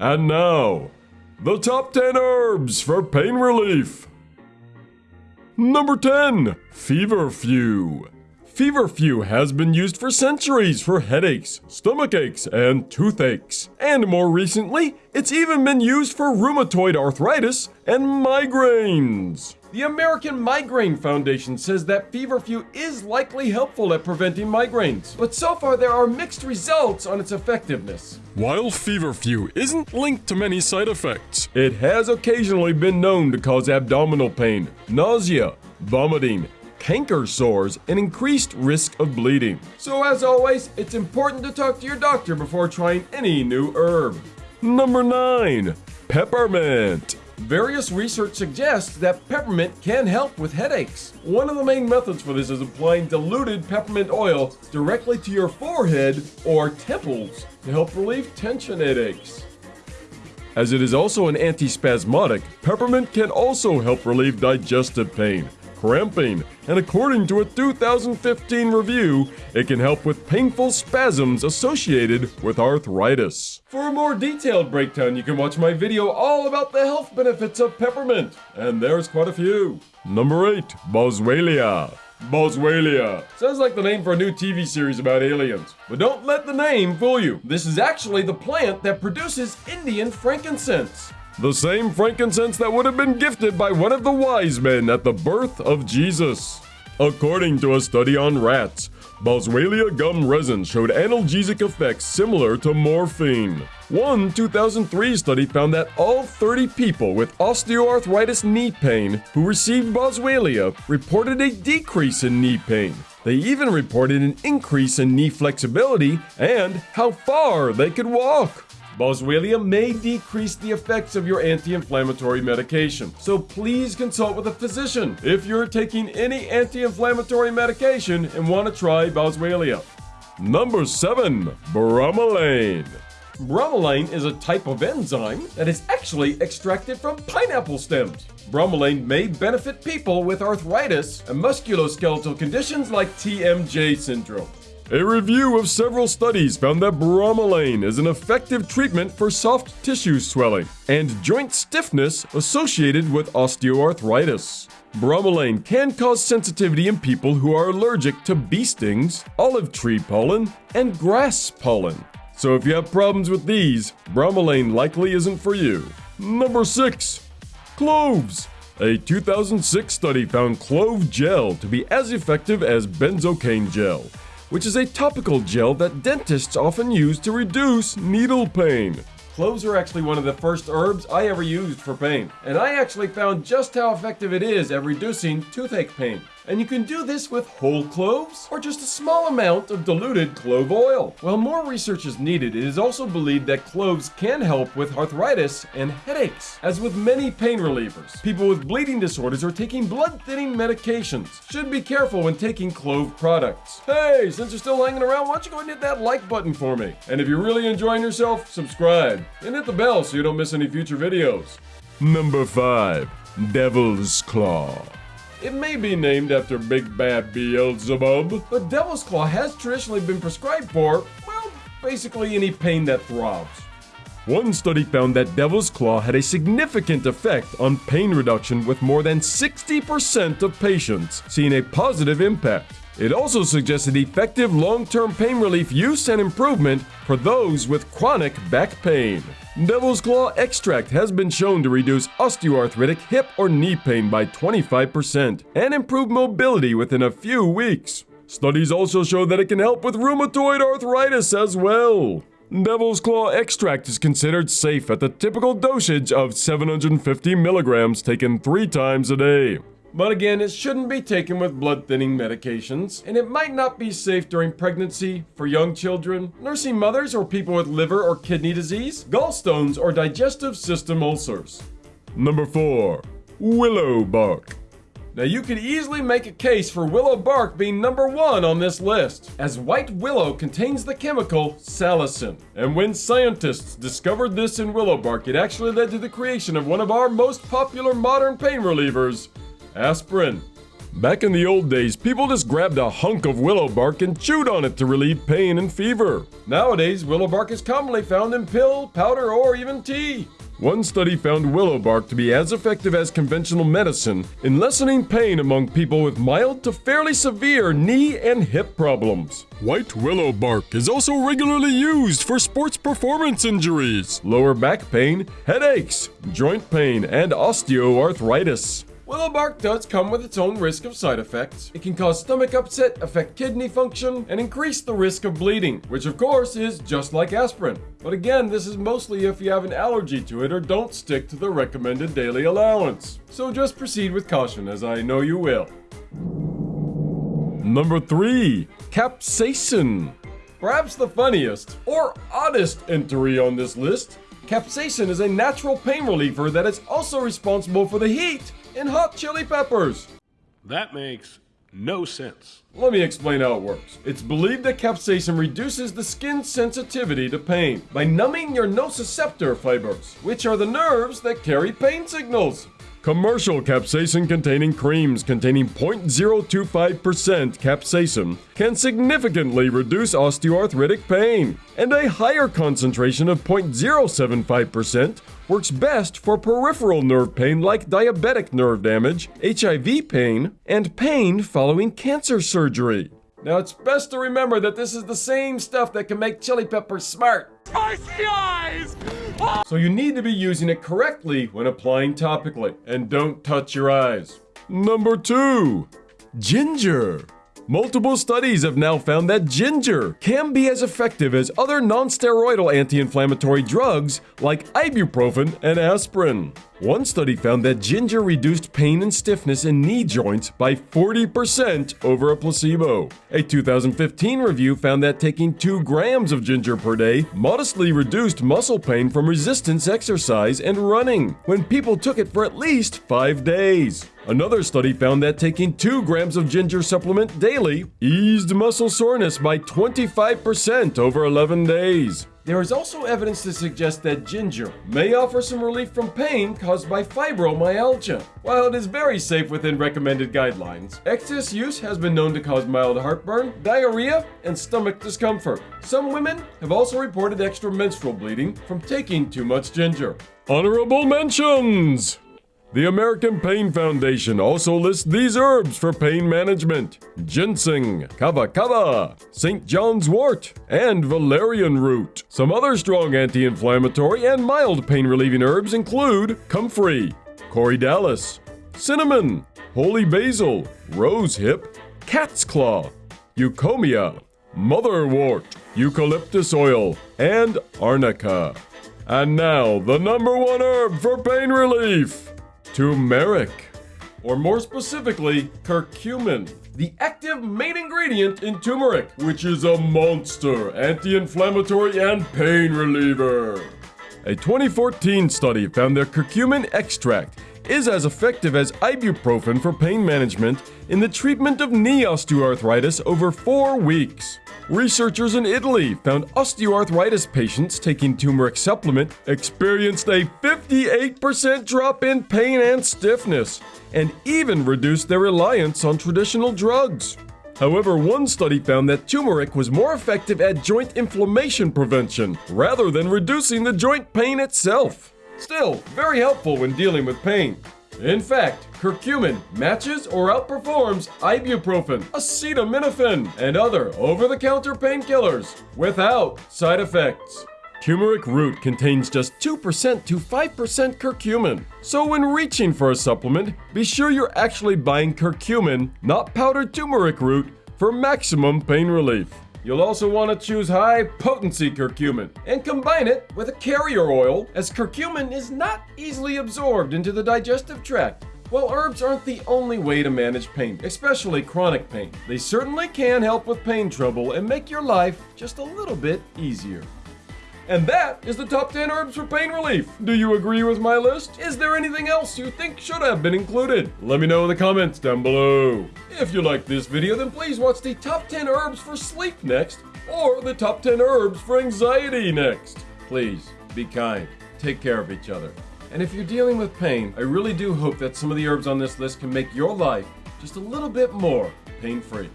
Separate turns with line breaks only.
And now, the top 10 herbs for pain relief. Number 10, Feverfew. Feverfew has been used for centuries for headaches, stomach aches, and toothaches. And more recently, it's even been used for rheumatoid arthritis and migraines. The American Migraine Foundation says that feverfew is likely helpful at preventing migraines, but so far there are mixed results on its effectiveness. While feverfew isn't linked to many side effects, it has occasionally been known to cause abdominal pain, nausea, vomiting, canker sores, and increased risk of bleeding. So as always, it's important to talk to your doctor before trying any new herb. Number 9. Peppermint. Various research suggests that peppermint can help with headaches. One of the main methods for this is applying diluted peppermint oil directly to your forehead or temples to help relieve tension headaches. As it is also an antispasmodic, peppermint can also help relieve digestive pain, cramping, and according to a 2015 review, it can help with painful spasms associated with arthritis. For a more detailed breakdown, you can watch my video all about the health benefits of peppermint, and there's quite a few. Number 8. Boswellia. Boswellia. Sounds like the name for a new TV series about aliens. But don't let the name fool you. This is actually the plant that produces Indian frankincense. The same frankincense that would have been gifted by one of the wise men at the birth of Jesus. According to a study on rats, Boswellia gum resin showed analgesic effects similar to morphine. One 2003 study found that all 30 people with osteoarthritis knee pain who received Boswellia reported a decrease in knee pain. They even reported an increase in knee flexibility and how far they could walk. Boswellia may decrease the effects of your anti-inflammatory medication, so please consult with a physician if you're taking any anti-inflammatory medication and want to try Boswellia. Number 7. Bromelain Bromelain is a type of enzyme that is actually extracted from pineapple stems. Bromelain may benefit people with arthritis and musculoskeletal conditions like TMJ syndrome. A review of several studies found that bromelain is an effective treatment for soft tissue swelling and joint stiffness associated with osteoarthritis. Bromelain can cause sensitivity in people who are allergic to bee stings, olive tree pollen, and grass pollen. So if you have problems with these, bromelain likely isn't for you. Number 6. Cloves. A 2006 study found clove gel to be as effective as benzocaine gel which is a topical gel that dentists often use to reduce needle pain. Cloves are actually one of the first herbs I ever used for pain, and I actually found just how effective it is at reducing toothache pain. And you can do this with whole cloves or just a small amount of diluted clove oil. While more research is needed, it is also believed that cloves can help with arthritis and headaches. As with many pain relievers, people with bleeding disorders or taking blood thinning medications. Should be careful when taking clove products. Hey, since you're still hanging around, why don't you go and hit that like button for me? And if you're really enjoying yourself, subscribe and hit the bell so you don't miss any future videos. Number 5. Devil's Claw it may be named after Big Bad Beelzebub, but Devil's Claw has traditionally been prescribed for, well, basically any pain that throbs. One study found that Devil's Claw had a significant effect on pain reduction with more than 60% of patients seeing a positive impact. It also suggested effective long-term pain relief use and improvement for those with chronic back pain. Devil's Claw extract has been shown to reduce osteoarthritic hip or knee pain by 25% and improve mobility within a few weeks. Studies also show that it can help with rheumatoid arthritis as well. Devil's Claw extract is considered safe at the typical dosage of 750 milligrams taken three times a day. But again, it shouldn't be taken with blood thinning medications, and it might not be safe during pregnancy, for young children, nursing mothers, or people with liver or kidney disease, gallstones, or digestive system ulcers. Number 4. Willow Bark. Now you could easily make a case for willow bark being number one on this list, as white willow contains the chemical salicin. And when scientists discovered this in willow bark, it actually led to the creation of one of our most popular modern pain relievers, aspirin. Back in the old days, people just grabbed a hunk of willow bark and chewed on it to relieve pain and fever. Nowadays, willow bark is commonly found in pill, powder, or even tea. One study found willow bark to be as effective as conventional medicine in lessening pain among people with mild to fairly severe knee and hip problems. White willow bark is also regularly used for sports performance injuries, lower back pain, headaches, joint pain, and osteoarthritis. Willow bark does come with its own risk of side effects. It can cause stomach upset, affect kidney function, and increase the risk of bleeding, which of course is just like aspirin. But again, this is mostly if you have an allergy to it or don't stick to the recommended daily allowance. So just proceed with caution, as I know you will. Number 3. Capsaicin. Perhaps the funniest or oddest entry on this list. Capsaicin is a natural pain reliever that is also responsible for the heat in hot chili peppers.
That makes no sense.
Let me explain how it works. It's believed that capsaicin reduces the skin's sensitivity to pain by numbing your nociceptor fibers, which are the nerves that carry pain signals. Commercial capsaicin containing creams containing 0.025% capsaicin can significantly reduce osteoarthritic pain, and a higher concentration of 0.075% works best for peripheral nerve pain like diabetic nerve damage, HIV pain, and pain following cancer surgery. Now, it's best to remember that this is the same stuff that can make chili peppers smart.
Spicy eyes! Oh!
So you need to be using it correctly when applying topically. And don't touch your eyes. Number two, ginger. Multiple studies have now found that ginger can be as effective as other non-steroidal anti-inflammatory drugs like ibuprofen and aspirin. One study found that ginger reduced pain and stiffness in knee joints by 40% over a placebo. A 2015 review found that taking 2 grams of ginger per day modestly reduced muscle pain from resistance exercise and running when people took it for at least 5 days. Another study found that taking 2 grams of ginger supplement daily eased muscle soreness by 25% over 11 days. There is also evidence to suggest that ginger may offer some relief from pain caused by fibromyalgia. While it is very safe within recommended guidelines, excess use has been known to cause mild heartburn, diarrhea, and stomach discomfort. Some women have also reported extra menstrual bleeding from taking too much ginger. Honorable mentions! The American Pain Foundation also lists these herbs for pain management ginseng, kava kava, St. John's wort, and valerian root. Some other strong anti inflammatory and mild pain relieving herbs include comfrey, corydalis, cinnamon, holy basil, rose hip, cat's claw, eucommia, motherwort, eucalyptus oil, and arnica. And now, the number one herb for pain relief turmeric, or more specifically, curcumin, the active main ingredient in turmeric, which is a monster anti inflammatory and pain reliever. A 2014 study found that curcumin extract is as effective as ibuprofen for pain management in the treatment of knee osteoarthritis over four weeks. Researchers in Italy found osteoarthritis patients taking turmeric supplement experienced a 58% drop in pain and stiffness, and even reduced their reliance on traditional drugs. However, one study found that turmeric was more effective at joint inflammation prevention rather than reducing the joint pain itself. Still, very helpful when dealing with pain. In fact, curcumin matches or outperforms ibuprofen, acetaminophen, and other over-the-counter painkillers without side effects. Turmeric root contains just 2% to 5% curcumin. So when reaching for a supplement, be sure you're actually buying curcumin, not powdered turmeric root, for maximum pain relief. You'll also want to choose high potency curcumin and combine it with a carrier oil as curcumin is not easily absorbed into the digestive tract. While herbs aren't the only way to manage pain, especially chronic pain, they certainly can help with pain trouble and make your life just a little bit easier. And that is the top 10 herbs for pain relief. Do you agree with my list? Is there anything else you think should have been included? Let me know in the comments down below. If you liked this video, then please watch the top 10 herbs for sleep next, or the top 10 herbs for anxiety next. Please, be kind. Take care of each other. And if you're dealing with pain, I really do hope that some of the herbs on this list can make your life just a little bit more pain free.